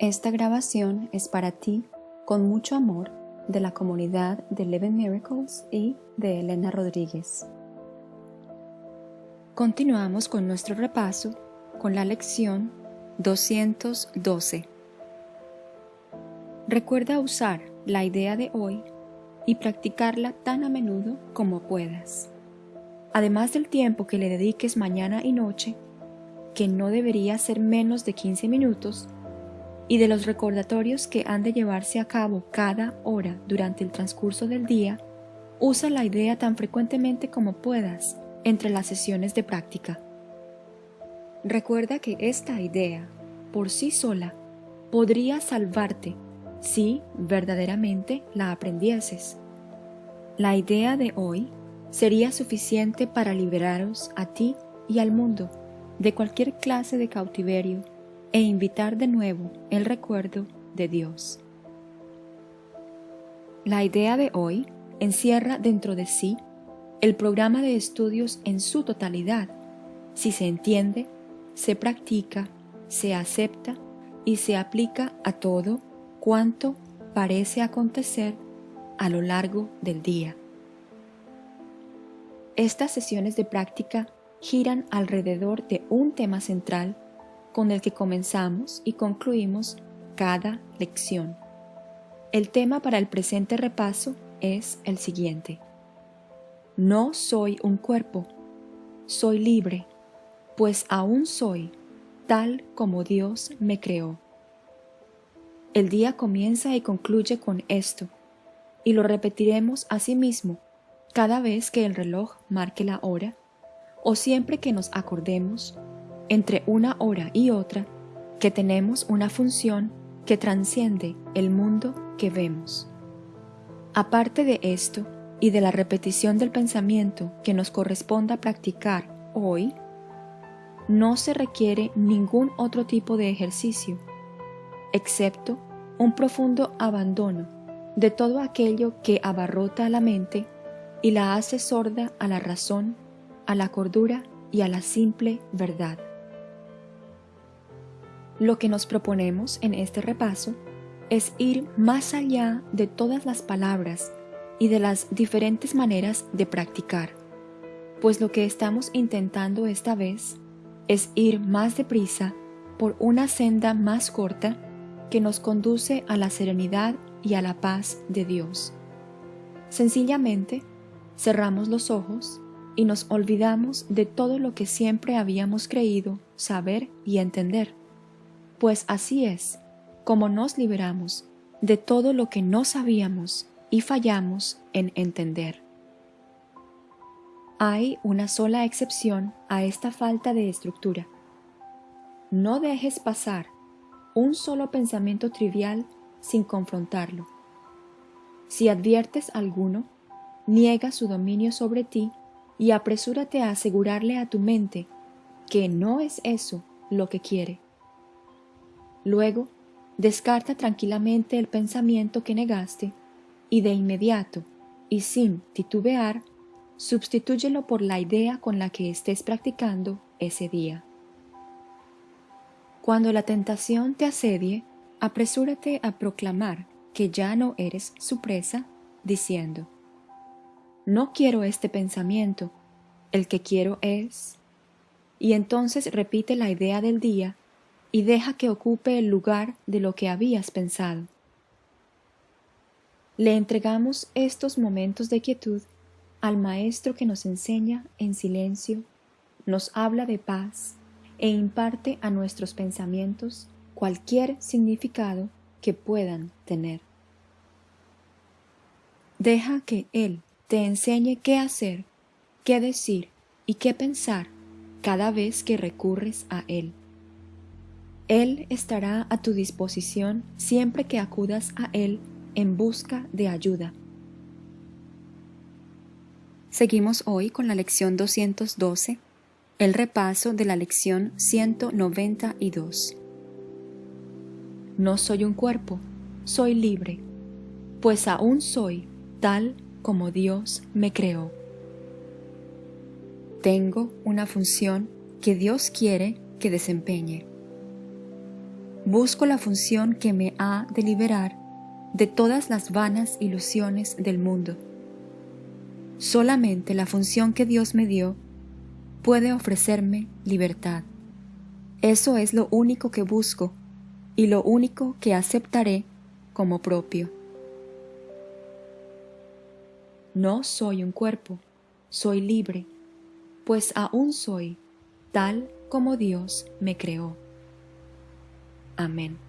Esta grabación es para ti, con mucho amor, de la comunidad de Eleven Miracles y de Elena Rodríguez. Continuamos con nuestro repaso con la lección 212. Recuerda usar la idea de hoy y practicarla tan a menudo como puedas. Además del tiempo que le dediques mañana y noche, que no debería ser menos de 15 minutos, y de los recordatorios que han de llevarse a cabo cada hora durante el transcurso del día, usa la idea tan frecuentemente como puedas entre las sesiones de práctica. Recuerda que esta idea, por sí sola, podría salvarte si verdaderamente la aprendieses. La idea de hoy sería suficiente para liberaros a ti y al mundo de cualquier clase de cautiverio e invitar de nuevo el recuerdo de Dios. La idea de hoy encierra dentro de sí el programa de estudios en su totalidad, si se entiende, se practica, se acepta y se aplica a todo cuanto parece acontecer a lo largo del día. Estas sesiones de práctica giran alrededor de un tema central con el que comenzamos y concluimos cada lección. El tema para el presente repaso es el siguiente. No soy un cuerpo, soy libre, pues aún soy tal como Dios me creó. El día comienza y concluye con esto, y lo repetiremos a sí mismo cada vez que el reloj marque la hora, o siempre que nos acordemos entre una hora y otra que tenemos una función que transciende el mundo que vemos. Aparte de esto y de la repetición del pensamiento que nos corresponda practicar hoy, no se requiere ningún otro tipo de ejercicio, excepto un profundo abandono de todo aquello que abarrota a la mente y la hace sorda a la razón, a la cordura y a la simple verdad. Lo que nos proponemos en este repaso es ir más allá de todas las palabras y de las diferentes maneras de practicar, pues lo que estamos intentando esta vez es ir más deprisa por una senda más corta que nos conduce a la serenidad y a la paz de Dios. Sencillamente, cerramos los ojos y nos olvidamos de todo lo que siempre habíamos creído saber y entender pues así es como nos liberamos de todo lo que no sabíamos y fallamos en entender. Hay una sola excepción a esta falta de estructura. No dejes pasar un solo pensamiento trivial sin confrontarlo. Si adviertes alguno, niega su dominio sobre ti y apresúrate a asegurarle a tu mente que no es eso lo que quiere. Luego, descarta tranquilamente el pensamiento que negaste y de inmediato, y sin titubear, sustitúyelo por la idea con la que estés practicando ese día. Cuando la tentación te asedie, apresúrate a proclamar que ya no eres su presa, diciendo, No quiero este pensamiento, el que quiero es... Y entonces repite la idea del día y deja que ocupe el lugar de lo que habías pensado. Le entregamos estos momentos de quietud al Maestro que nos enseña en silencio, nos habla de paz e imparte a nuestros pensamientos cualquier significado que puedan tener. Deja que Él te enseñe qué hacer, qué decir y qué pensar cada vez que recurres a Él. Él estará a tu disposición siempre que acudas a Él en busca de ayuda. Seguimos hoy con la lección 212, el repaso de la lección 192. No soy un cuerpo, soy libre, pues aún soy tal como Dios me creó. Tengo una función que Dios quiere que desempeñe busco la función que me ha de liberar de todas las vanas ilusiones del mundo. Solamente la función que Dios me dio puede ofrecerme libertad. Eso es lo único que busco y lo único que aceptaré como propio. No soy un cuerpo, soy libre, pues aún soy tal como Dios me creó. Amin.